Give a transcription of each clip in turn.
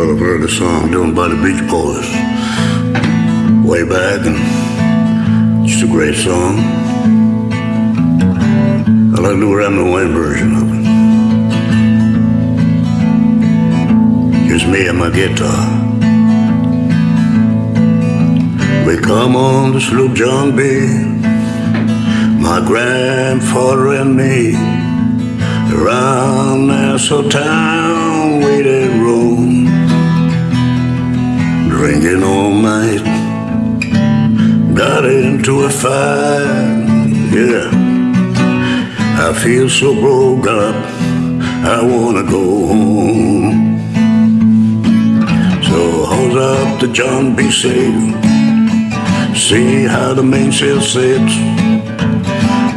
Well, I've heard a song done by the Beach Boys way back, and it's a great song. I like the Ramblin' Wayne version of it. Just me and my guitar. We come on the sloop John B. My grandfather and me around Nassau town Got into a fight, yeah. I feel so broke up, I wanna go home. So hold up the John B. sail, see how the mainsail sits.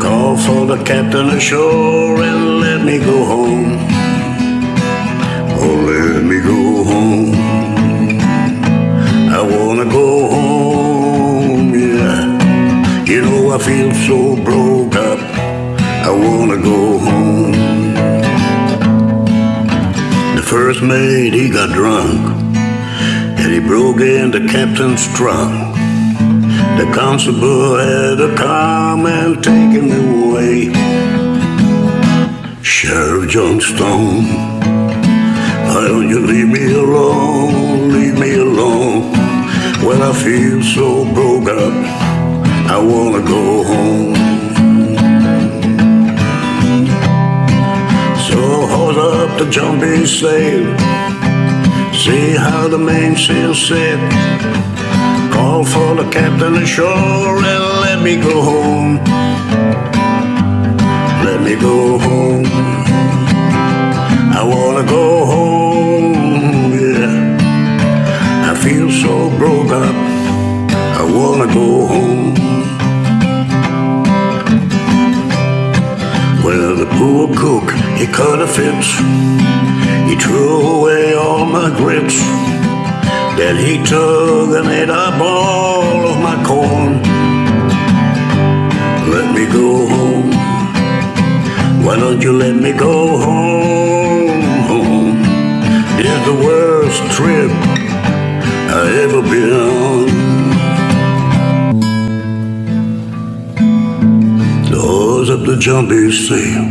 Call for the captain ashore and let me go home. Oh, You know I feel so broke up. I wanna go home. The first mate, he got drunk. And he broke in the captain's trunk. The constable had to come and take him away. Sheriff John Stone, why don't you leave me alone? Leave me alone. Well, I feel so broke up, wanna go home. So hold up the jumping sail, see how the mainsail set. Call for the captain ashore and let me go home. Let me go home. I wanna go home, yeah. I feel so broke up. I wanna go home. The poor cook, he cut a fence. He threw away all my grits. Then he took and ate up all of my corn. Let me go home. Why don't you let me go home? home? It's the worst trip I ever been on. The jumpy sail.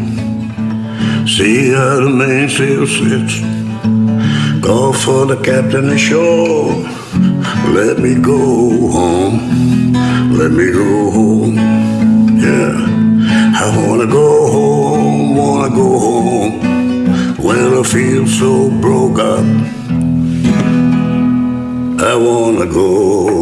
See how the mainsail sits. Call for the captain ashore. Let me go home. Let me go home. Yeah. I wanna go home, wanna go home. When I feel so broke up. I wanna go